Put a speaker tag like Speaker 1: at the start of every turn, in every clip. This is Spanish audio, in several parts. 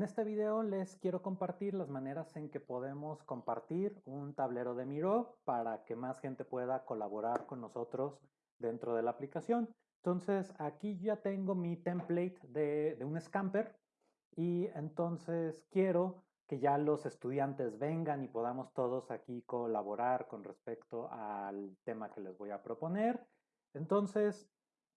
Speaker 1: En este video les quiero compartir las maneras en que podemos compartir un tablero de Miro para que más gente pueda colaborar con nosotros dentro de la aplicación. Entonces aquí ya tengo mi template de, de un Scamper y entonces quiero que ya los estudiantes vengan y podamos todos aquí colaborar con respecto al tema que les voy a proponer. Entonces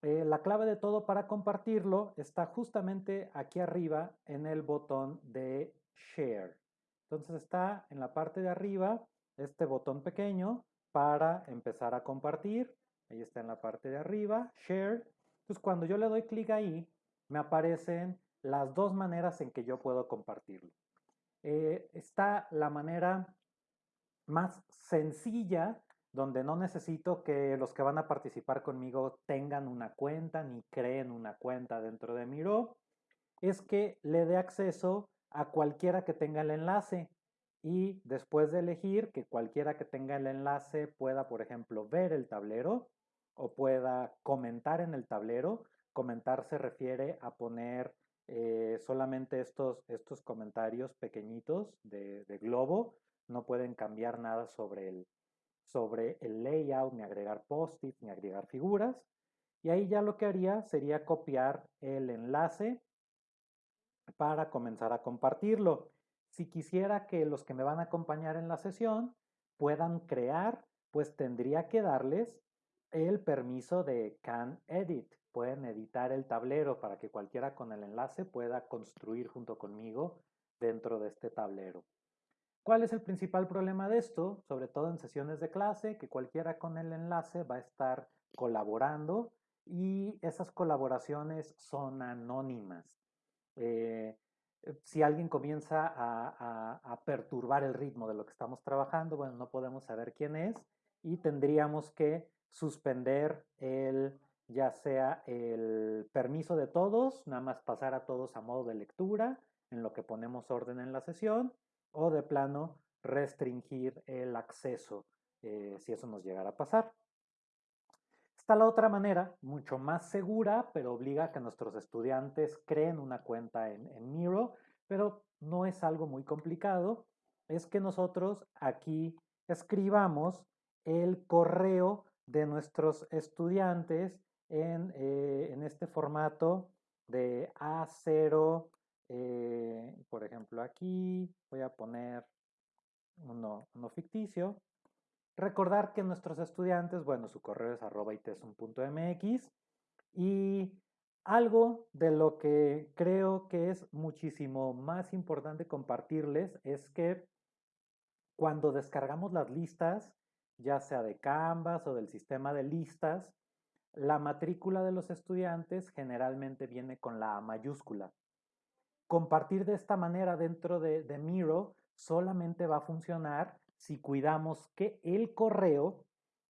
Speaker 1: eh, la clave de todo para compartirlo está justamente aquí arriba en el botón de Share. Entonces está en la parte de arriba este botón pequeño para empezar a compartir. Ahí está en la parte de arriba, Share. Entonces cuando yo le doy clic ahí, me aparecen las dos maneras en que yo puedo compartirlo. Eh, está la manera más sencilla donde no necesito que los que van a participar conmigo tengan una cuenta ni creen una cuenta dentro de Miro, es que le dé acceso a cualquiera que tenga el enlace y después de elegir que cualquiera que tenga el enlace pueda, por ejemplo, ver el tablero o pueda comentar en el tablero. Comentar se refiere a poner eh, solamente estos, estos comentarios pequeñitos de, de globo, no pueden cambiar nada sobre el, sobre el layout, ni agregar post-its, ni agregar figuras. Y ahí ya lo que haría sería copiar el enlace para comenzar a compartirlo. Si quisiera que los que me van a acompañar en la sesión puedan crear, pues tendría que darles el permiso de Can Edit. Pueden editar el tablero para que cualquiera con el enlace pueda construir junto conmigo dentro de este tablero. ¿Cuál es el principal problema de esto? Sobre todo en sesiones de clase, que cualquiera con el enlace va a estar colaborando y esas colaboraciones son anónimas. Eh, si alguien comienza a, perturbar el ritmo de lo que estamos trabajando, bueno, no podemos saber quién es y tendríamos que suspender el, ya sea el permiso de todos, nada más pasar a todos a modo de lectura, en lo que ponemos orden en la sesión, o de plano restringir el acceso eh, si eso nos llegara a pasar. Está la otra manera, mucho más segura, pero obliga a que nuestros estudiantes creen una cuenta en, Miro, pero no es algo muy complicado. Es que nosotros aquí escribamos el correo de nuestros estudiantes en, eh, en este formato de A0 eh, por ejemplo, aquí voy a poner uno, ficticio. Recordar que nuestros estudiantes, bueno, su correo es arroba itesun.mx y algo de lo que creo que es muchísimo más importante compartirles es que cuando descargamos las listas, ya sea de Canvas o del sistema de listas, la matrícula de los estudiantes generalmente viene con la A mayúscula. Compartir de esta manera dentro de, Miro solamente va a funcionar si cuidamos que el correo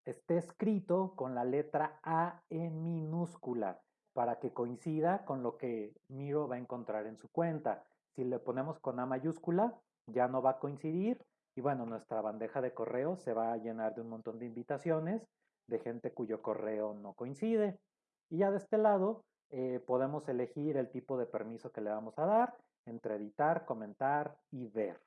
Speaker 1: esté escrito con la letra A en minúscula para que coincida con lo que Miro va a encontrar en su cuenta. Si le ponemos con A mayúscula, ya no va a coincidir y bueno, nuestra bandeja de correo se va a llenar de un montón de invitaciones de gente cuyo correo no coincide. Y ya de este lado, eh, podemos elegir el tipo de permiso que le vamos a dar entre editar, comentar y ver.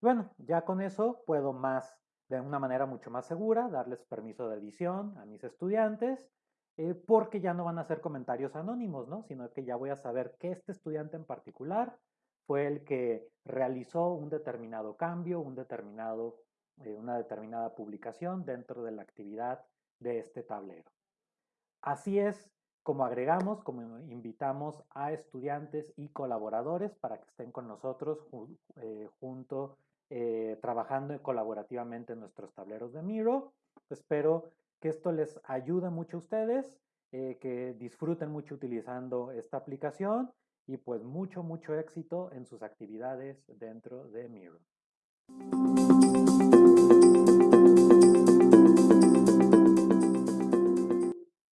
Speaker 1: Bueno, ya con eso puedo más, de una manera mucho más segura, darles permiso de edición a mis estudiantes, eh, porque ya no van a ser comentarios anónimos, ¿no? Sino que ya voy a saber que este estudiante en particular fue el que realizó un determinado cambio, un determinado, eh, una determinada publicación dentro de la actividad de este tablero. Así es como agregamos, como invitamos a estudiantes y colaboradores para que estén con nosotros eh, junto, eh, trabajando colaborativamente en nuestros tableros de Miro. Espero que esto les ayude mucho a ustedes, eh, que disfruten mucho utilizando esta aplicación y pues mucho, mucho éxito en sus actividades dentro de Miro.